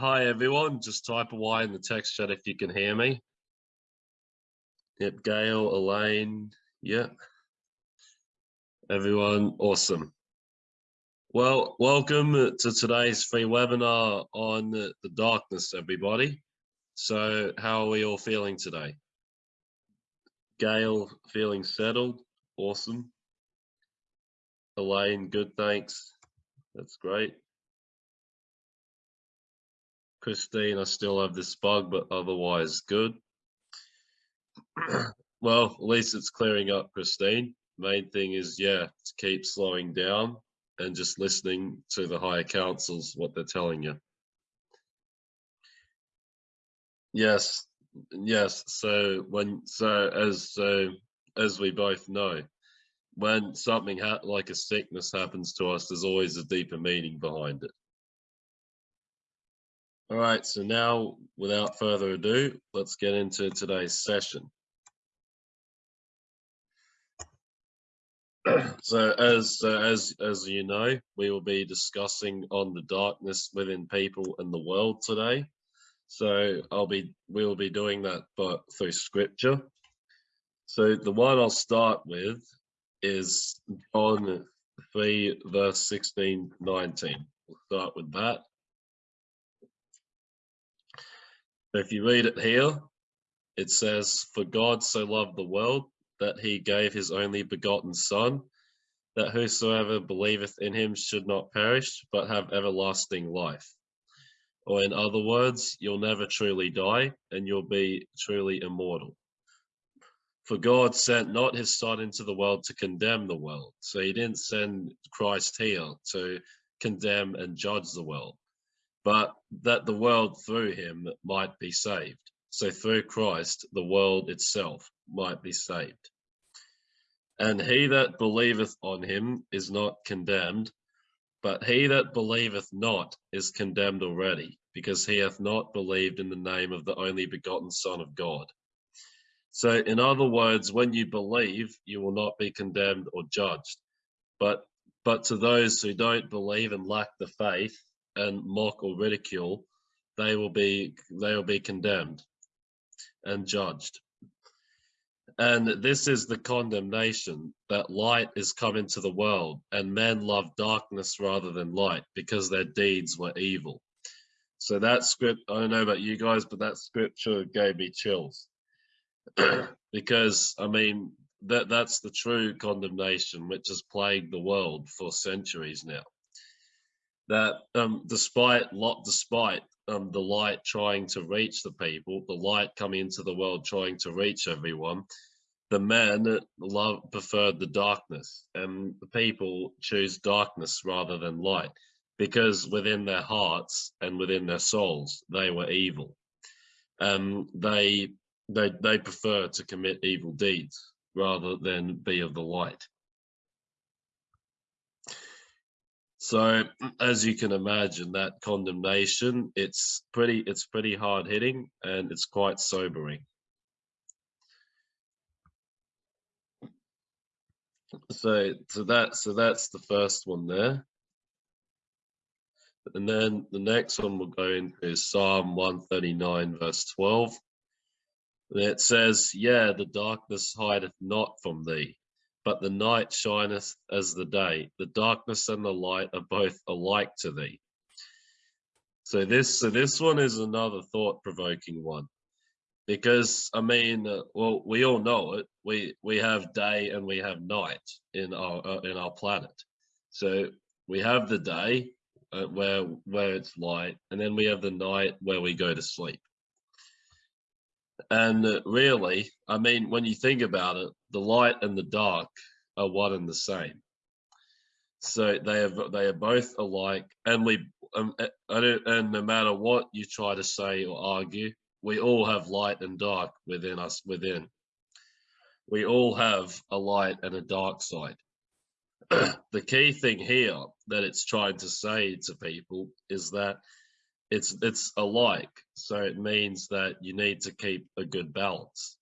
Hi everyone, just type a Y in the text chat if you can hear me. Yep, Gail, Elaine, yep. Everyone, awesome. Well, welcome to today's free webinar on the darkness, everybody. So how are we all feeling today? Gail, feeling settled, awesome. Elaine, good, thanks. That's great. Christine, I still have this bug, but otherwise good. well, at least it's clearing up, Christine. Main thing is, yeah, to keep slowing down and just listening to the higher councils, what they're telling you. Yes, yes. So when, so as so as we both know, when something like a sickness happens to us, there's always a deeper meaning behind it. All right, so now without further ado, let's get into today's session. so as uh, as as you know, we will be discussing on the darkness within people and the world today. So I'll be we'll be doing that but through scripture. So the one I'll start with is John 3 verse 16 19. We'll start with that. If you read it here, it says, For God so loved the world that he gave his only begotten Son, that whosoever believeth in him should not perish, but have everlasting life. Or in other words, you'll never truly die and you'll be truly immortal. For God sent not his Son into the world to condemn the world. So he didn't send Christ here to condemn and judge the world but that the world through him might be saved. So through Christ, the world itself might be saved. And he that believeth on him is not condemned, but he that believeth not is condemned already, because he hath not believed in the name of the only begotten Son of God. So in other words, when you believe, you will not be condemned or judged. But but to those who don't believe and lack the faith, and mock or ridicule, they will be they will be condemned and judged. And this is the condemnation that light is come into the world, and men love darkness rather than light because their deeds were evil. So that script, I don't know about you guys, but that scripture gave me chills. because I mean that that's the true condemnation which has plagued the world for centuries now that um, despite lot despite um, the light trying to reach the people, the light coming into the world trying to reach everyone, the men love preferred the darkness, and the people choose darkness rather than light, because within their hearts and within their souls they were evil. Um, they they they prefer to commit evil deeds rather than be of the light. So as you can imagine, that condemnation, it's pretty, it's pretty hard hitting and it's quite sobering. So, so that, so that's the first one there. And then the next one we'll go into is Psalm 139 verse 12. And it says, yeah, the darkness hideth not from thee, but the night shineth as the day. The darkness and the light are both alike to thee. So this, so this one is another thought-provoking one, because I mean, uh, well, we all know it. We we have day and we have night in our uh, in our planet. So we have the day uh, where where it's light, and then we have the night where we go to sleep. And uh, really, I mean, when you think about it, the light and the dark are one and the same. So they have they are both alike, and we um, eh, and no matter what you try to say or argue, we all have light and dark within us. Within we all have a light and a dark side. the key thing here that it's trying to say to people is that it's it's alike. So it means that you need to keep a good balance.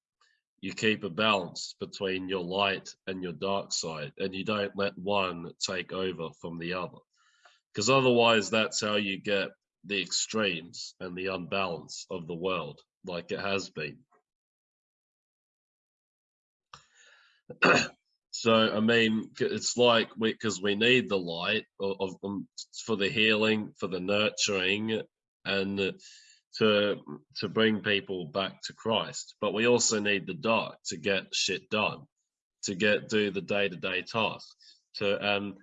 You keep a balance between your light and your dark side and you don't let one take over from the other. Because otherwise that's how you get the extremes and the unbalance of the world like it has been. so I mean, it's like because we, we, need the light of, of um, for the healing, for the nurturing, and to to bring people back to Christ. But we also need the dark to get shit done, to get do the day to day tasks, to and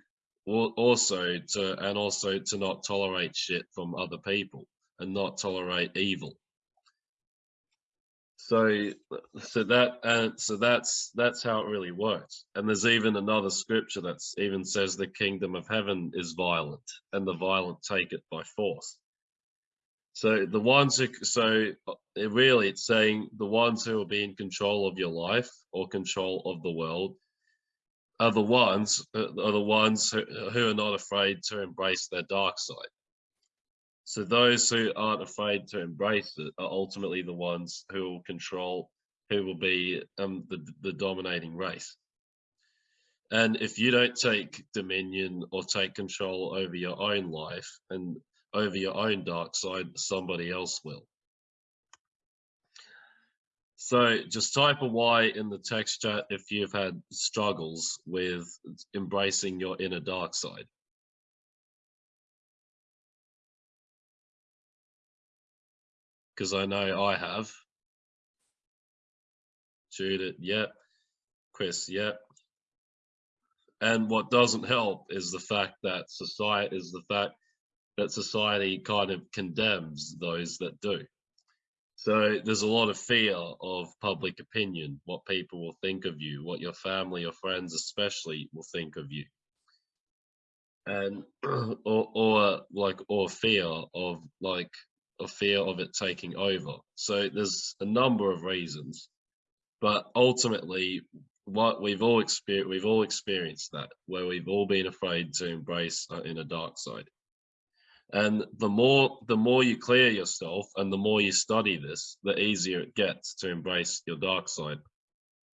also to and also to not tolerate shit from other people and not tolerate evil. So so that and so that's that's how it really works. And there's even another scripture that even says the kingdom of heaven is violent and the violent take it by force so the ones who so it really it's saying the ones who will be in control of your life or control of the world are the ones uh, are the ones who, who are not afraid to embrace their dark side so those who aren't afraid to embrace it are ultimately the ones who will control, who will be um, the, the dominating race. And if you don't take dominion or take control over your own life and over your own dark side, somebody else will. So just type a Y in the text chat if you've had struggles with embracing your inner dark side. because I know I have. Judith, yep. Chris, yep. And what doesn't help is the fact that society is the fact that society kind of condemns those that do. So there's a lot of fear of public opinion, what people will think of you, what your family or friends especially will think of you. And or, or like or fear of like a fear of it taking over. So there's a number of reasons, but ultimately, what we've all experienced, we've all experienced that where we've all been afraid to embrace uh, in a dark side. And the more the more you clear yourself and the more you study this, the easier it gets to embrace your dark side.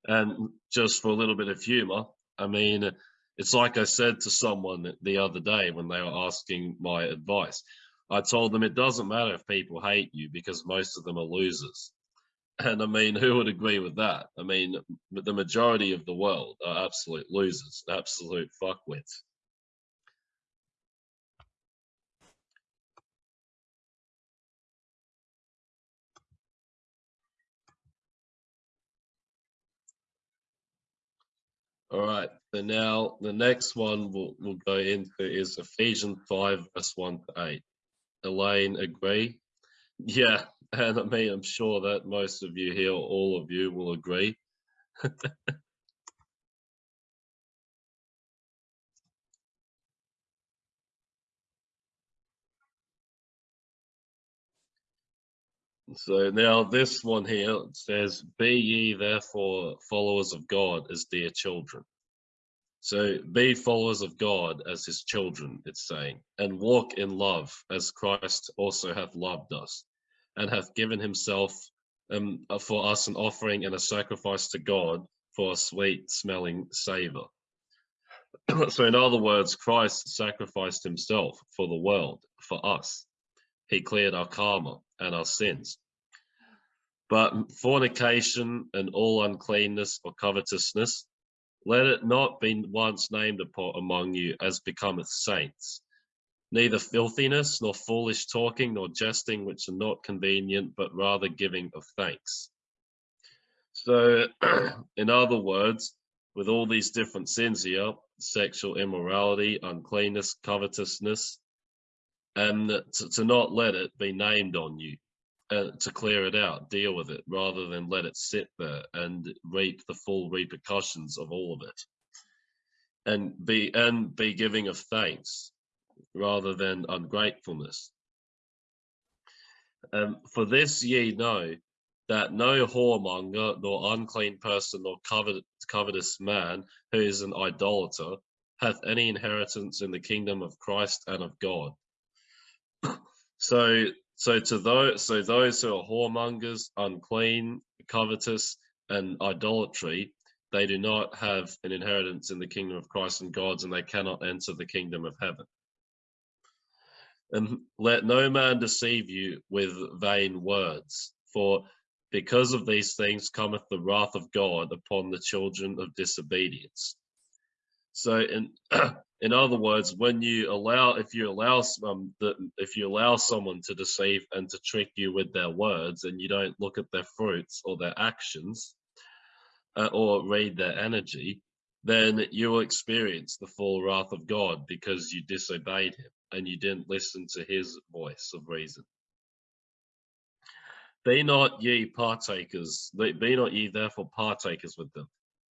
And just for a little bit of humor, I mean, it's like I said to someone the other day when they were asking my advice. I told them it doesn't matter if people hate you because most of them are losers. And I mean, who would agree with that? I mean, the majority of the world are absolute losers, absolute fuckwits. All right, so now the next one we'll, we'll go into is Ephesians 5, verse 1 to 8. Elaine agree? Yeah, and I mean, I'm sure that most of you here, all of you will agree. So now this one here says, Be ye therefore followers of God as dear children. So be followers of God as his children, it's saying, and walk in love as Christ also hath loved us and hath given himself um, for us an offering and a sacrifice to God for a sweet smelling savor. so in other words, Christ sacrificed himself for the world, for us. He cleared our karma and our sins. But fornication and all uncleanness or covetousness let it not be once named upon among you as becometh saints, neither filthiness, nor foolish talking, nor jesting, which are not convenient, but rather giving of thanks. So, in other words, with all these different sins here, sexual immorality, uncleanness, covetousness, and to, to not let it be named on you uh, to clear it out, deal with it, rather than let it sit there and reap the full repercussions of all of it, and be and be giving of thanks rather than ungratefulness. Um, for this ye know that no whoremonger, nor unclean person, nor covet, covetous man who is an idolater hath any inheritance in the kingdom of Christ and of God. so so to those, so those who are whoremongers, unclean, covetous, and idolatry, they do not have an inheritance in the kingdom of Christ and God's, and they cannot enter the kingdom of heaven. And let no man deceive you with vain words, for because of these things cometh the wrath of God upon the children of disobedience. So in in other words, when you allow if you allow um, the, if you allow someone to deceive and to trick you with their words and you don't look at their fruits or their actions uh, or read their energy, then you will experience the full wrath of God because you disobeyed him and you didn't listen to his voice of reason. Be not ye partakers, be not ye therefore partakers with them.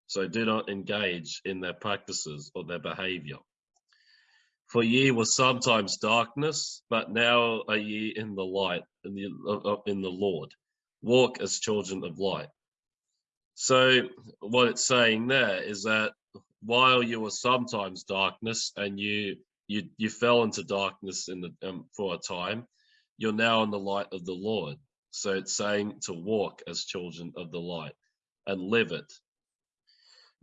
So do not engage in their practices or their behavior. For ye were sometimes darkness, but now are ye in the light, in the, in the Lord. Walk as children of light. So what it's saying there is that while you were sometimes darkness and you you you fell into darkness in the um, for a time, you're now in the light of the Lord. So it's saying to walk as children of the light and live it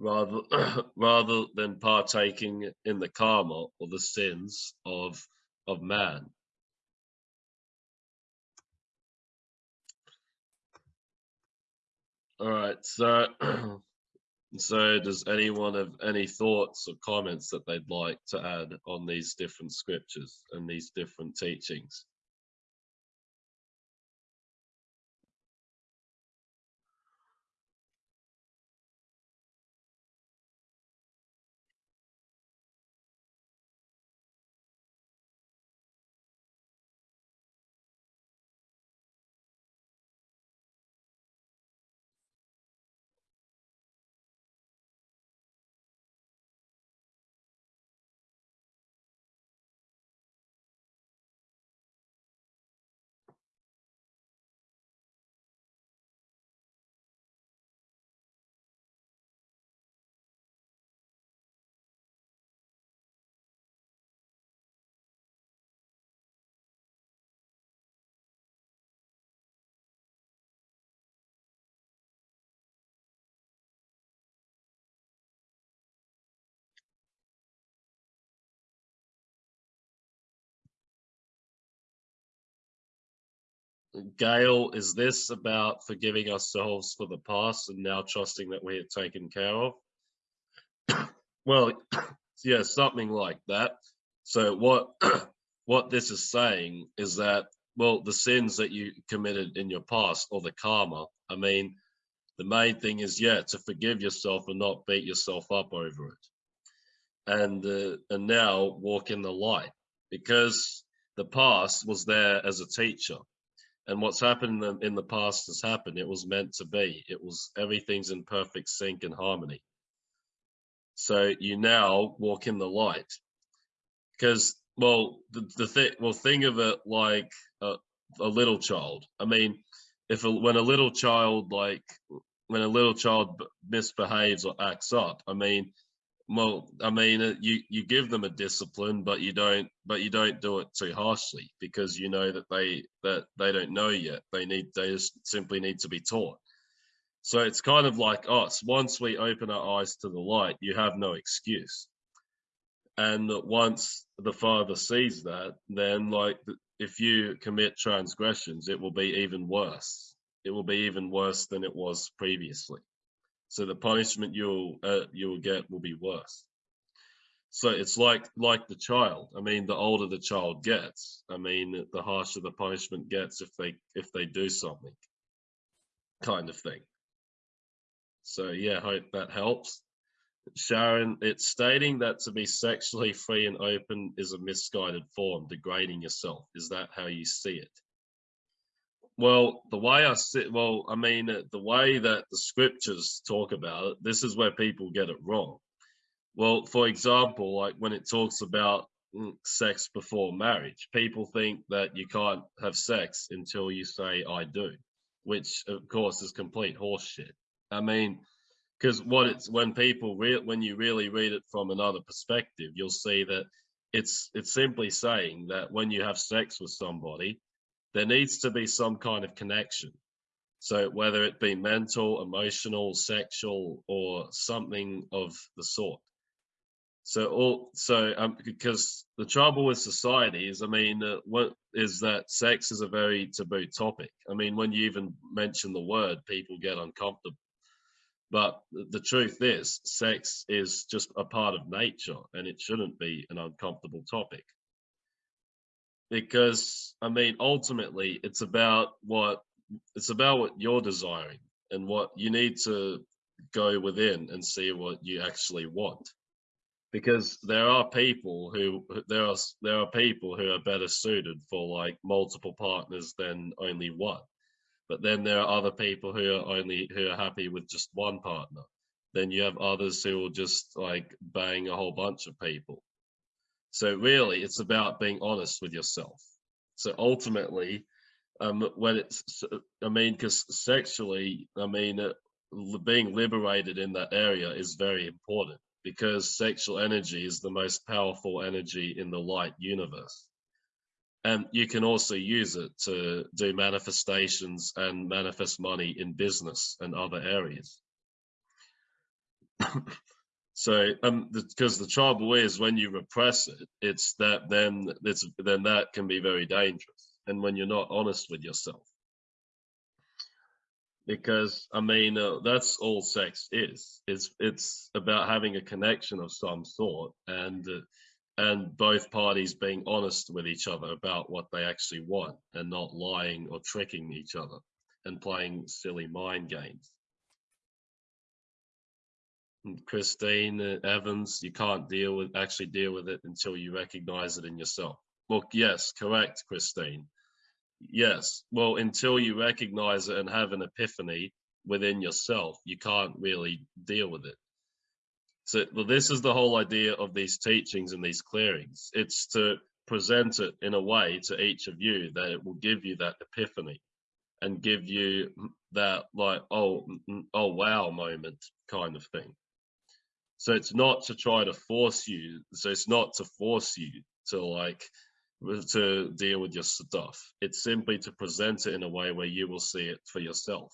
rather rather than partaking in the karma or the sins of of man. All right, so so does anyone have any thoughts or comments that they'd like to add on these different scriptures and these different teachings? Gail, is this about forgiving ourselves for the past and now trusting that we are taken care of? well, yeah, something like that. So what what this is saying is that well, the sins that you committed in your past or the karma, I mean, the main thing is yeah, to forgive yourself and not beat yourself up over it. And uh, and now walk in the light because the past was there as a teacher and what's happened in the, in the past has happened. It was meant to be. It was everything's in perfect sync and harmony. So you now walk in the light, because well, the the thing well think of it like a, a little child. I mean, if a, when a little child like when a little child misbehaves or acts up, I mean, well, I mean, uh, you you give them a discipline, but you don't, but you don't do it too harshly because you know that they that they don't know yet. They need they just simply need to be taught. So it's kind of like us. Once we open our eyes to the light, you have no excuse. And once the Father sees that, then like if you commit transgressions, it will be even worse. It will be even worse than it was previously. So the punishment you'll uh, you'll get will be worse. So it's like like the child. I mean, the older the child gets, I mean, the harsher the punishment gets if they if they do something, kind of thing. So yeah, hope that helps. Sharon, it's stating that to be sexually free and open is a misguided form, degrading yourself. Is that how you see it? Well, the way I see, well, I mean, uh, the way that the scriptures talk about it, this is where people get it wrong. Well, for example, like when it talks about mm, sex before marriage, people think that you can't have sex until you say I do, which of course is complete horseshit. I mean, because what it's when people re- when you really read it from another perspective, you'll see that it's it's simply saying that when you have sex with somebody, there needs to be some kind of connection. So whether it be mental, emotional, sexual, or something of the sort. So all so um because the trouble with society is, I mean, uh, what is that sex is a very taboo topic. I mean, when you even mention the word, people get uncomfortable. But the truth is, sex is just a part of nature, and it shouldn't be an uncomfortable topic. Because I mean, ultimately, it's about what it's about what you're desiring and what you need to go within and see what you actually want. Because there are people who there are there are people who are better suited for like multiple partners than only one. But then there are other people who are only who are happy with just one partner. Then you have others who will just like bang a whole bunch of people so really it's about being honest with yourself so ultimately um when it's i mean because sexually i mean uh, being liberated in that area is very important because sexual energy is the most powerful energy in the light universe. And you can also use it to do manifestations and manifest money in business and other areas. So, um, because the, trouble is when you repress it, it's that then it's then that can be very dangerous. And when you're not honest with yourself, because I mean uh, that's all sex is. It's it's about having a connection of some sort and uh, and both parties being honest with each other about what they actually want and not lying or tricking each other and playing silly mind games. Christine Evans, you can't deal with actually deal with it until you recognize it in yourself. Well, yes, correct, Christine. Yes. Well, until you recognize it and have an epiphany within yourself, you can't really deal with it. So, well, this is the whole idea of these teachings and these clearings. It's to present it in a way to each of you that it will give you that epiphany and give you that like oh mm, mm, oh wow moment kind of thing so it's not to try to force you so it's not to force you to like to deal with your stuff. It's simply to present it in a way where you will see it for yourself.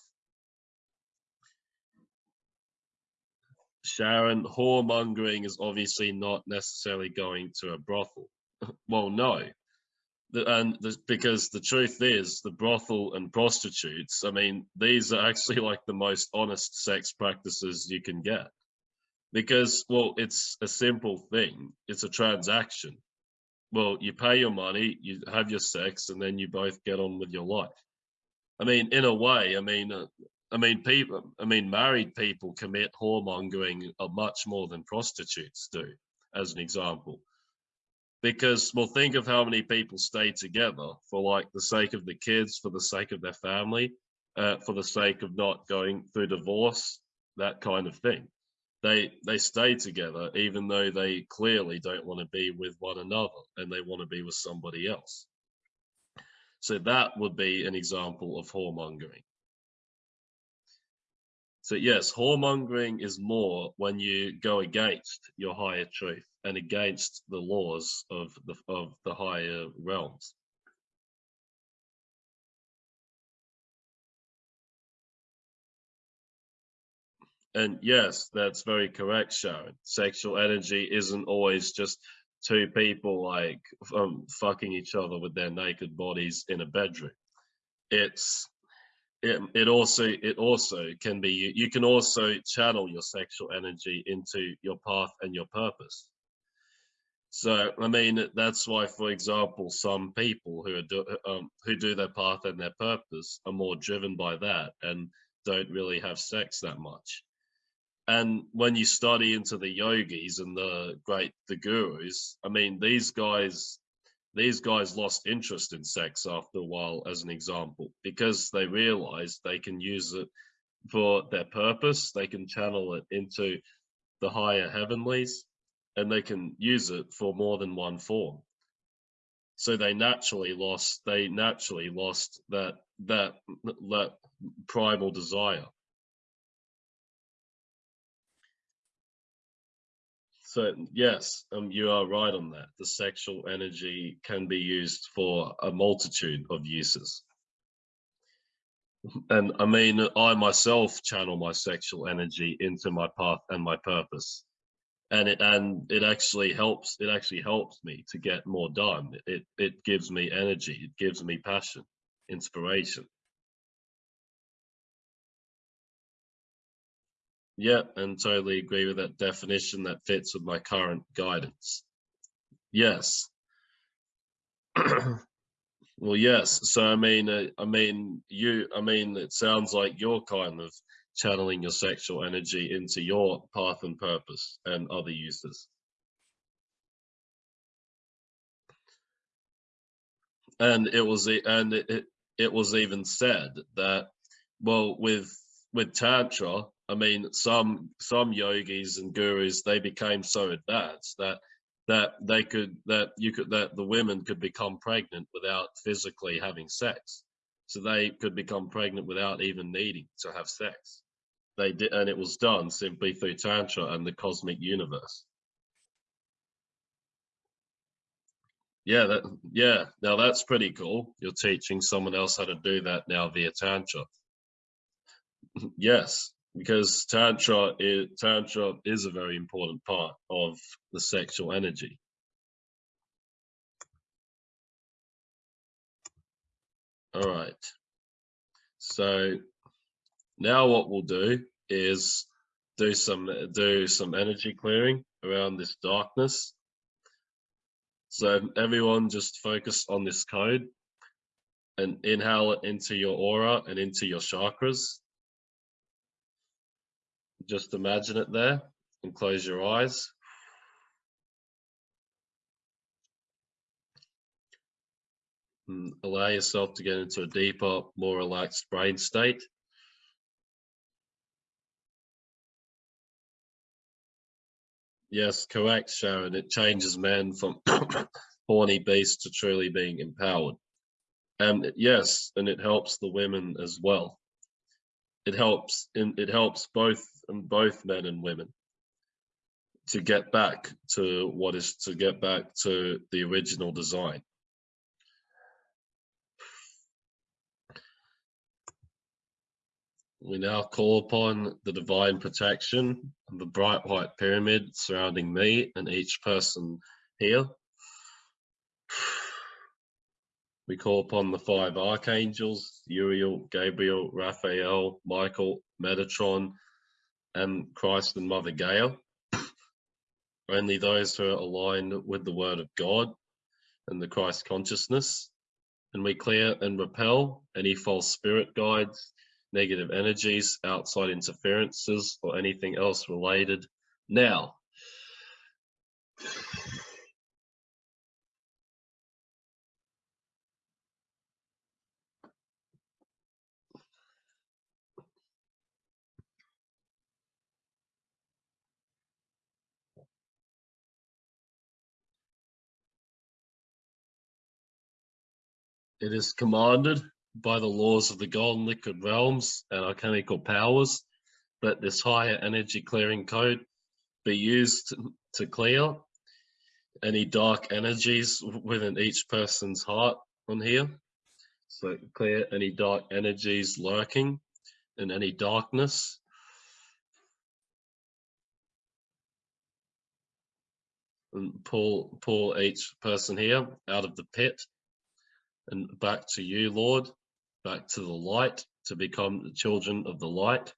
Sharon, whoremongering is obviously not necessarily going to a brothel. well, no. And the, because the truth is, the brothel and prostitutes, I mean, these are actually like the most honest sex practices you can get. Because, well, it's a simple thing. It's a transaction well, you pay your money, you have your sex, and then you both get on with your life. I mean, in a way, I mean, uh, I mean, people, I mean, married people commit whoremongering much more than prostitutes do, as an example. Because, well, think of how many people stay together for like the sake of the kids, for the sake of their family, uh, for the sake of not going through divorce, that kind of thing they they stay together even though they clearly don't want to be with one another and they want to be with somebody else. So that would be an example of whoremongering. So yes whoremongering is more when you go against your higher truth and against the laws of the of the higher realms And yes, that's very correct, Sharon. Sexual energy isn't always just two people like um, fucking each other with their naked bodies in a bedroom. It's it, it also it also can be you can also channel your sexual energy into your path and your purpose. So I mean that's why, for example, some people who are do, um, who do their path and their purpose are more driven by that and don't really have sex that much and when you study into the yogis and the great the gurus i mean these guys these guys lost interest in sex after a while as an example because they realized they can use it for their purpose. They can channel it into the higher heavenlies and they can use it for more than one form. So they naturally lost they naturally lost that that that primal desire So yes, um, you are right on that. The sexual energy can be used for a multitude of uses. And I mean, I myself channel my sexual energy into my path and my purpose. and it and it actually helps it actually helps me to get more done it it gives me energy it gives me passion inspiration yeah and totally agree with that definition that fits with my current guidance yes well yes so i mean uh, i mean you i mean it sounds like you're kind of channeling your sexual energy into your path and purpose and other uses. And it was and it, it was even said that well with with tantra I mean some some yogis and gurus they became so advanced that that they could that you could that the women could become pregnant without physically having sex so they could become pregnant without even needing to have sex they did, and it was done simply through Tantra and the cosmic universe. Yeah, that yeah. Now that's pretty cool. You're teaching someone else how to do that now via Tantra. yes, because Tantra is Tantra is a very important part of the sexual energy. All right. So now what we'll do is do some do some energy clearing around this darkness. So everyone just focus on this code and inhale it into your aura and into your chakras. Just imagine it there and close your eyes. And allow yourself to get into a deeper, more relaxed brain state. Yes, correct, Sharon. It changes men from horny beast to truly being empowered. And yes, and it helps the women as well. It helps in it helps both and both men and women to get back to what is to get back to the original design. We now call upon the divine protection of the bright white pyramid surrounding me and each person here. We call upon the five archangels, Uriel, Gabriel, Raphael, Michael, Metatron, Christ and Mother Gaia. Only those who are aligned with the word of God and the Christ consciousness. And we clear and repel any false spirit guides, negative energies, outside interferences, or anything else related now. It is commanded by the laws of the golden liquid realms and alchemical powers that this higher energy clearing code be used to clear any dark energies within each person's heart on here. So clear any dark energies lurking in any darkness. And pull, pull each person here out of the pit and back to you, Lord, back to the light to become the children of the light.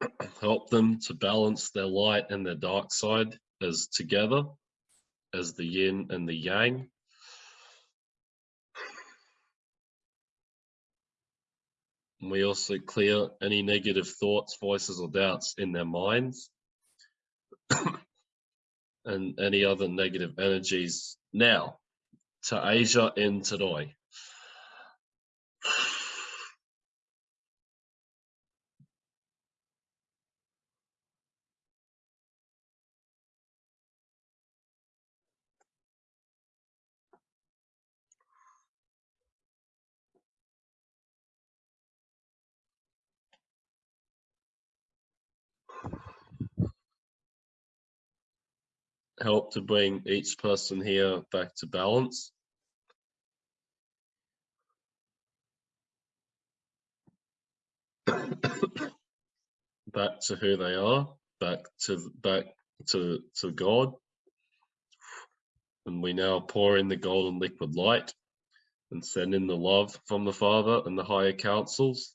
Help them to balance their light and their dark side as together, as the yin and the yang. And we also clear any negative thoughts, voices, or doubts in their minds and any other negative energies now to Asia and Tadoi. Help to bring each person here back to balance. back to who they are, back to back to to God. And we now pour in the golden liquid light and send in the love from the Father and the higher councils.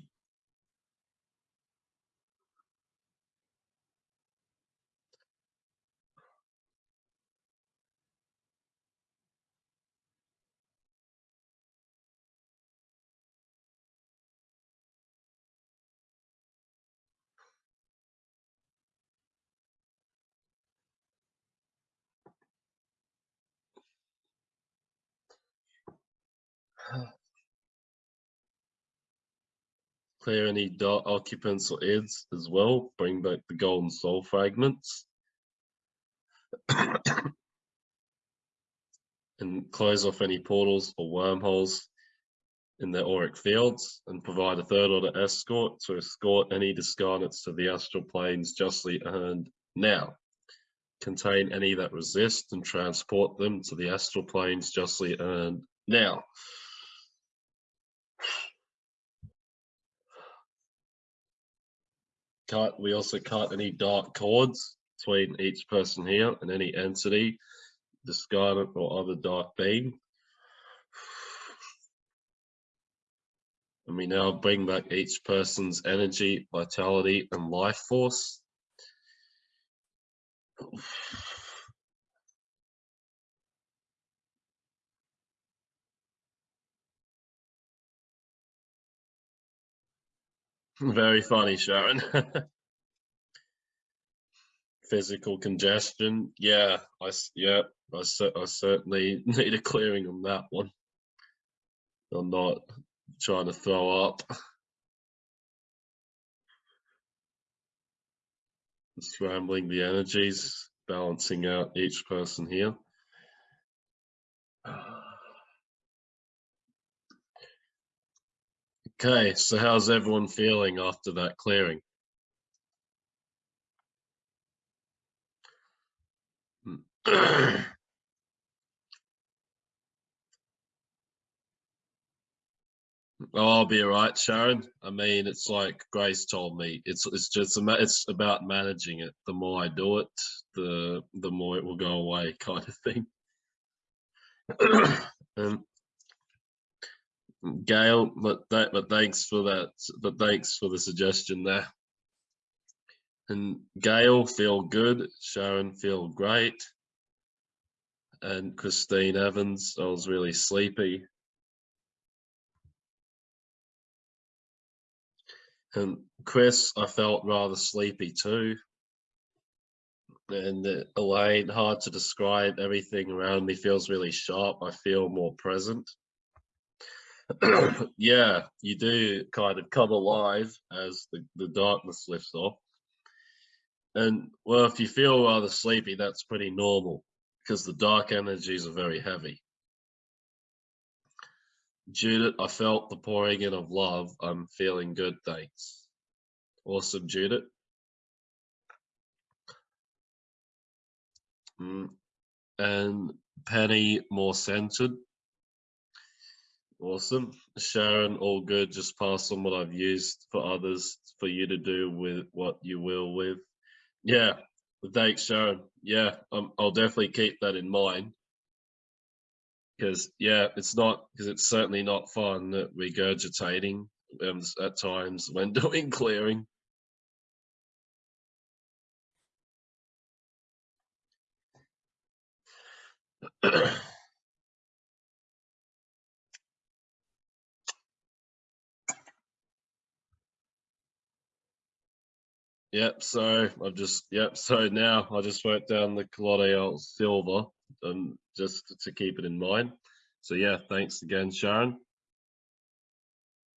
Clear any dark occupants or ids as well. Bring back the golden soul fragments. and close off any portals or wormholes in the auric fields and provide a third order escort to escort any discarnates to the astral planes justly earned now. Contain any that resist and transport them to the astral planes justly earned now. We also cut any dark cords between each person here and any entity, discarded or other dark being. And we now bring back each person's energy, vitality, and life force. Very funny, Sharon. Physical congestion. Yeah, I yeah, I, I certainly need a clearing on that one. I'm not trying to throw up. Scrambling the energies, balancing out each person here. Okay, so how's everyone feeling after that clearing? Oh, I'll be all right, Sharon. I mean, it's like Grace told me. It's it's just it's about managing it. The more I do it, the the more it will go away, kind of thing. um, Gail, but that, but thanks for that. But thanks for the suggestion there. And Gail, feel good. Sharon, feel great. And Christine Evans, I was really sleepy. And Chris, I felt rather sleepy too. And uh, Elaine, hard to describe. Everything around me feels really sharp. I feel more present. yeah, you do kind of come alive as the, the darkness lifts off. And well, if you feel rather sleepy, that's pretty normal because the dark energies are very heavy. Judith, I felt the pouring in of love. I'm feeling good, thanks. Awesome, Judith. Mm. And Penny, more centered. Awesome. Sharon, all good. Just pass on what I've used for others for you to do with what you will with. Yeah, thanks, Sharon. Yeah, um, I'll definitely keep that in mind. Because, yeah, it's not, because it's certainly not fun that regurgitating um, at times when doing clearing. Yep, so I've just, yep, so now I just wrote down the Colloidal silver um, just to keep it in mind. So yeah, thanks again, Sharon.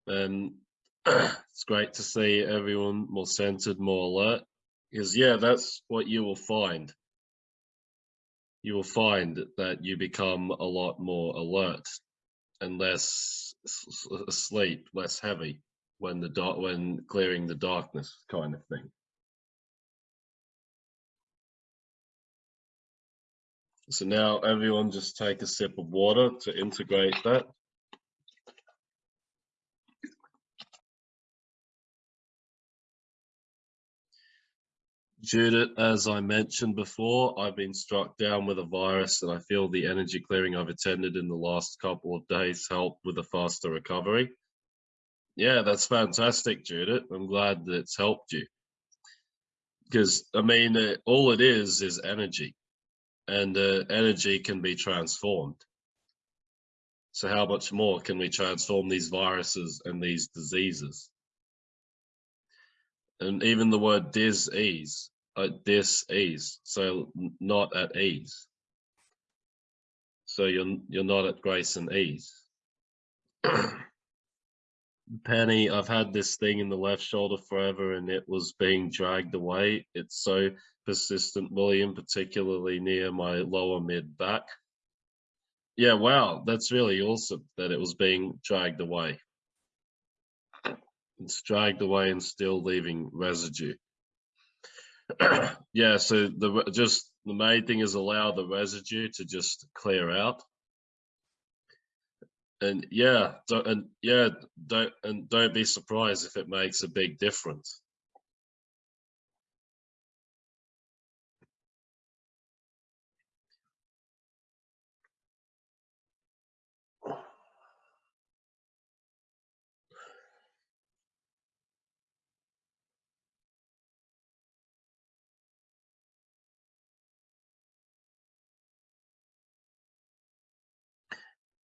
And it's great to see everyone more centered, more alert, because yeah, that's what you will find. You will find that you become a lot more alert and less asleep, less heavy when the dark when clearing the darkness kind of thing. So now everyone just take a sip of water to integrate that. Judith, as I mentioned before, I've been struck down with a virus and I feel the energy clearing I've attended in the last couple of days helped with a faster recovery. Yeah, that's fantastic, Judith. I'm glad that it's helped you. Because, I mean, uh, all it is is energy and uh, energy can be transformed. So how much more can we transform these viruses and these diseases? And even the word dis-ease, uh, dis-ease, so not at ease. So you're, you're not at grace and ease. Penny, I've had this thing in the left shoulder forever and it was being dragged away. It's so persistent, William, particularly near my lower mid back. Yeah, wow, that's really awesome that it was being dragged away. It's dragged away and still leaving residue. yeah, so the just the main thing is allow the residue to just clear out and yeah, and yeah, don't and don't be surprised if it makes a big difference.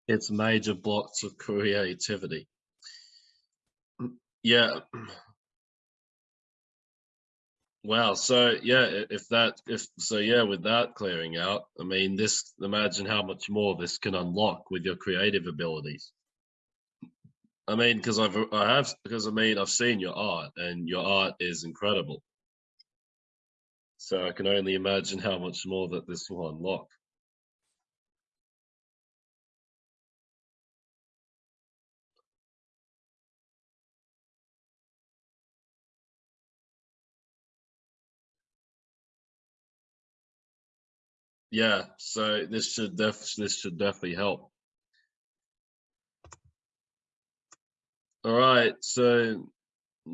It's major blocks of creativity. Yeah. Wow. So yeah, if that, if so, yeah, with that clearing out, I mean, this, imagine how much more this can unlock with your creative abilities. I mean, because I've, I have, because I mean, I've seen your art and your art is incredible. So I can only imagine how much more that this will unlock. Yeah so this should def this should definitely help. All right so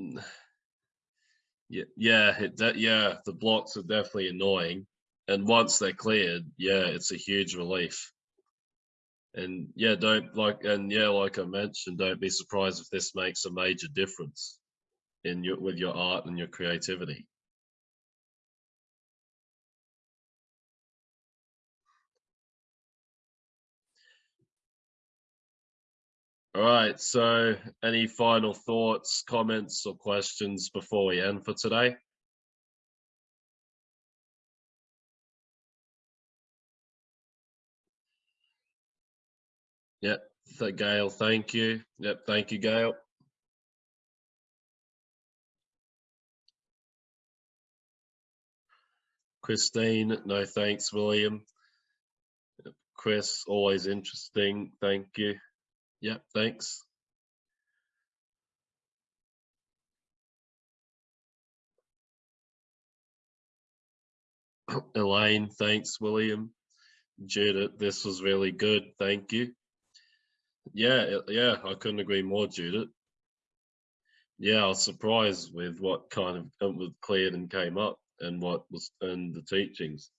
yeah yeah it yeah the blocks are definitely annoying and once they're cleared yeah it's a huge relief. And yeah don't like and yeah like i mentioned don't be surprised if this makes a major difference in your with your art and your creativity All right, so any final thoughts, comments, or questions before we end for today? Yep, Gail, thank you. Yep, thank you, Gail. Christine, no thanks, William. Chris, always interesting, thank you. Yeah, thanks. Elaine, thanks, William. Judith, this was really good. Thank you. Yeah, yeah, I couldn't agree more, Judith. Yeah, I was surprised with what kind of uh, was cleared and came up and what was in the teachings.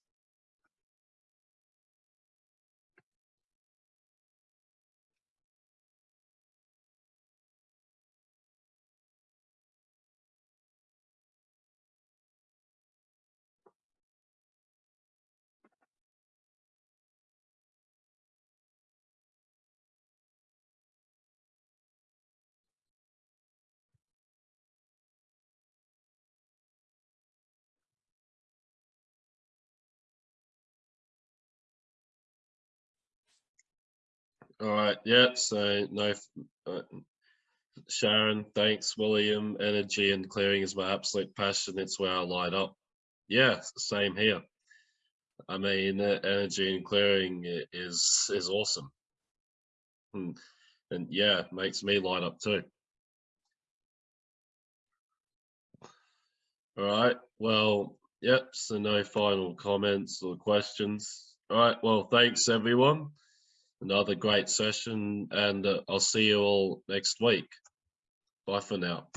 All right. Yeah. So no. Uh, Sharon, thanks, William. Energy and clearing is my absolute passion. It's where I light up. Yeah, same here. I mean, uh, energy and clearing is is awesome. Hmm. And yeah, makes me light up too. All right. Well, yep. So no final comments or questions. All right. Well, thanks everyone. Another great session, and uh, I'll see you all next week. Bye for now.